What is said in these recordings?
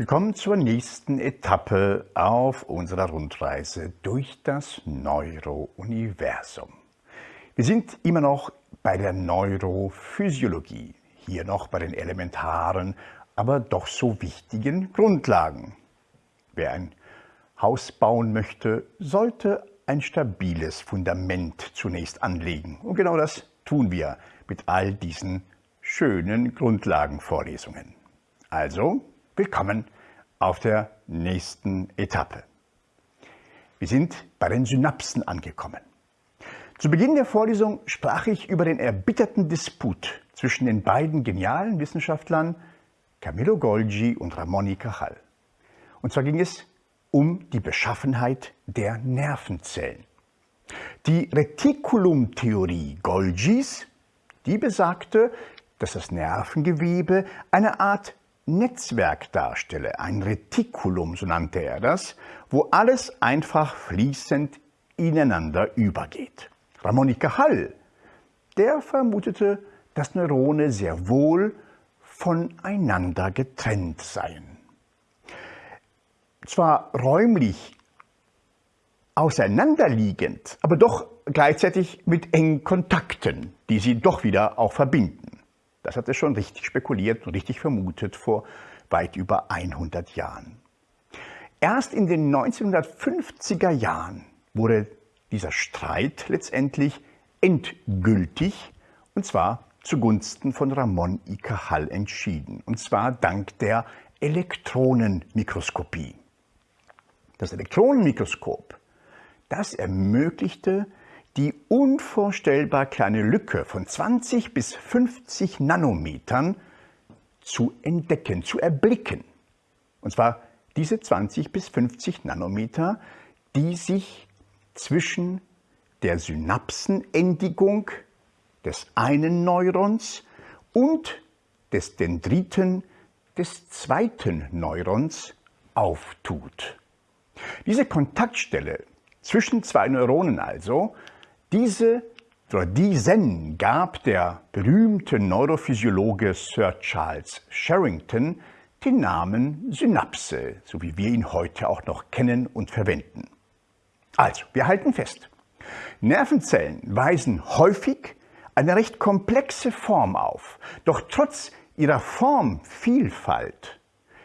Willkommen zur nächsten Etappe auf unserer Rundreise durch das Neurouniversum. Wir sind immer noch bei der Neurophysiologie, hier noch bei den elementaren, aber doch so wichtigen Grundlagen. Wer ein Haus bauen möchte, sollte ein stabiles Fundament zunächst anlegen. Und genau das tun wir mit all diesen schönen Grundlagenvorlesungen. Also, willkommen auf der nächsten Etappe. Wir sind bei den Synapsen angekommen. Zu Beginn der Vorlesung sprach ich über den erbitterten Disput zwischen den beiden genialen Wissenschaftlern Camillo Golgi und Ramon y Cajal. Und zwar ging es um die Beschaffenheit der Nervenzellen. Die Retikulumtheorie Golgis, die besagte, dass das Nervengewebe eine Art Netzwerk darstelle, ein Retikulum, so nannte er das, wo alles einfach fließend ineinander übergeht. Ramon y Cajal, der vermutete, dass Neurone sehr wohl voneinander getrennt seien. Zwar räumlich auseinanderliegend, aber doch gleichzeitig mit engen Kontakten, die sie doch wieder auch verbinden. Das hat er schon richtig spekuliert und richtig vermutet vor weit über 100 Jahren. Erst in den 1950er Jahren wurde dieser Streit letztendlich endgültig, und zwar zugunsten von Ramon y Cajal entschieden, und zwar dank der Elektronenmikroskopie. Das Elektronenmikroskop, das ermöglichte die unvorstellbar kleine Lücke von 20 bis 50 Nanometern zu entdecken, zu erblicken. Und zwar diese 20 bis 50 Nanometer, die sich zwischen der Synapsenendigung des einen Neurons und des Dendriten des zweiten Neurons auftut. Diese Kontaktstelle zwischen zwei Neuronen also diese oder diesen gab der berühmte Neurophysiologe Sir Charles Sherrington den Namen Synapse, so wie wir ihn heute auch noch kennen und verwenden. Also, wir halten fest. Nervenzellen weisen häufig eine recht komplexe Form auf, doch trotz ihrer Formvielfalt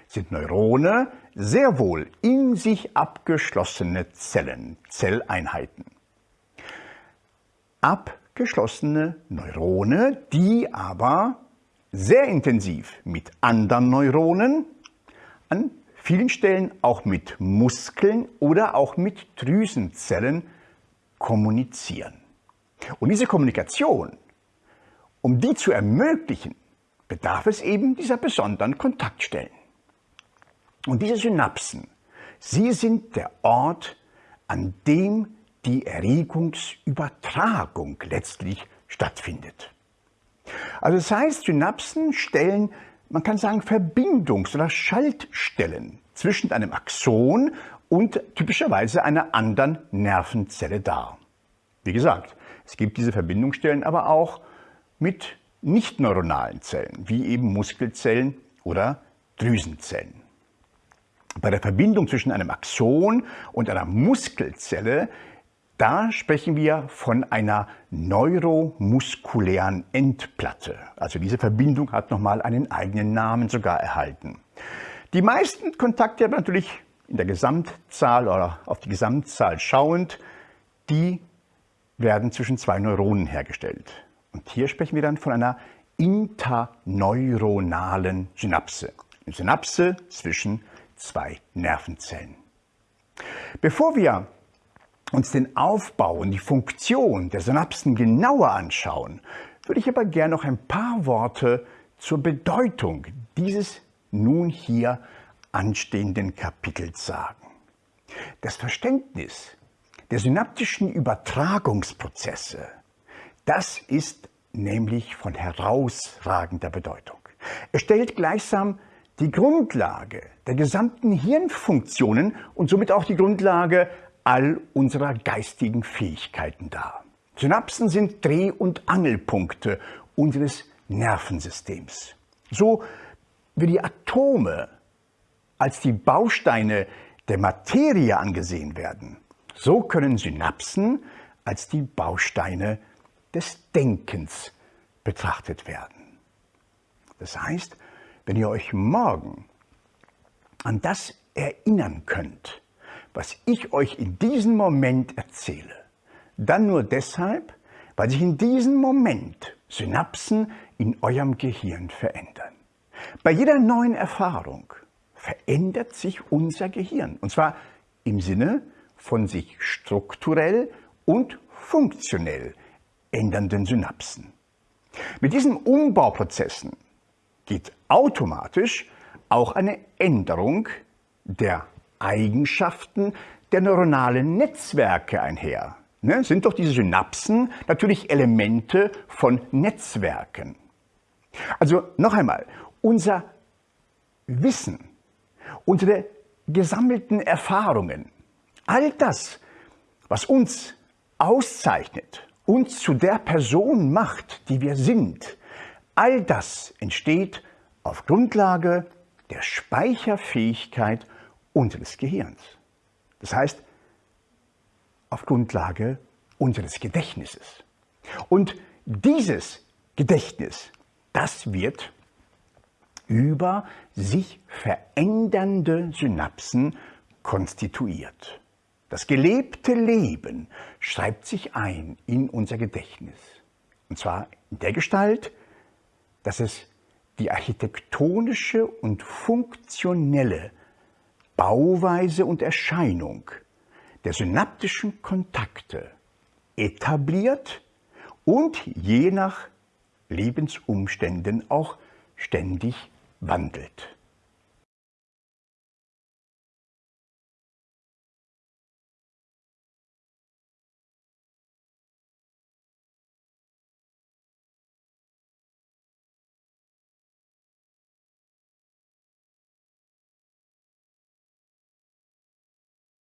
sind Neurone sehr wohl in sich abgeschlossene Zellen, Zelleinheiten abgeschlossene Neurone, die aber sehr intensiv mit anderen Neuronen, an vielen Stellen auch mit Muskeln oder auch mit Drüsenzellen kommunizieren. Und diese Kommunikation, um die zu ermöglichen, bedarf es eben dieser besonderen Kontaktstellen. Und diese Synapsen, sie sind der Ort, an dem die Erregungsübertragung letztlich stattfindet. Also das heißt, Synapsen stellen, man kann sagen, Verbindungs- oder Schaltstellen zwischen einem Axon und typischerweise einer anderen Nervenzelle dar. Wie gesagt, es gibt diese Verbindungsstellen aber auch mit nicht neuronalen Zellen, wie eben Muskelzellen oder Drüsenzellen. Bei der Verbindung zwischen einem Axon und einer Muskelzelle da sprechen wir von einer neuromuskulären Endplatte. Also diese Verbindung hat nochmal einen eigenen Namen sogar erhalten. Die meisten Kontakte natürlich in der Gesamtzahl oder auf die Gesamtzahl schauend, die werden zwischen zwei Neuronen hergestellt. Und hier sprechen wir dann von einer interneuronalen Synapse. Eine Synapse zwischen zwei Nervenzellen. Bevor wir uns den Aufbau und die Funktion der Synapsen genauer anschauen, würde ich aber gerne noch ein paar Worte zur Bedeutung dieses nun hier anstehenden Kapitels sagen. Das Verständnis der synaptischen Übertragungsprozesse, das ist nämlich von herausragender Bedeutung. Es stellt gleichsam die Grundlage der gesamten Hirnfunktionen und somit auch die Grundlage all unserer geistigen Fähigkeiten dar. Synapsen sind Dreh- und Angelpunkte unseres Nervensystems. So wie die Atome als die Bausteine der Materie angesehen werden, so können Synapsen als die Bausteine des Denkens betrachtet werden. Das heißt, wenn ihr euch morgen an das erinnern könnt, was ich euch in diesem Moment erzähle, dann nur deshalb, weil sich in diesem Moment Synapsen in eurem Gehirn verändern. Bei jeder neuen Erfahrung verändert sich unser Gehirn, und zwar im Sinne von sich strukturell und funktionell ändernden Synapsen. Mit diesen Umbauprozessen geht automatisch auch eine Änderung der Eigenschaften der neuronalen Netzwerke einher. Ne, sind doch diese Synapsen natürlich Elemente von Netzwerken. Also noch einmal, unser Wissen, unsere gesammelten Erfahrungen, all das, was uns auszeichnet, uns zu der Person macht, die wir sind, all das entsteht auf Grundlage der Speicherfähigkeit unseres Gehirns. Das heißt, auf Grundlage unseres Gedächtnisses. Und dieses Gedächtnis, das wird über sich verändernde Synapsen konstituiert. Das gelebte Leben schreibt sich ein in unser Gedächtnis. Und zwar in der Gestalt, dass es die architektonische und funktionelle Bauweise und Erscheinung der synaptischen Kontakte etabliert und je nach Lebensumständen auch ständig wandelt.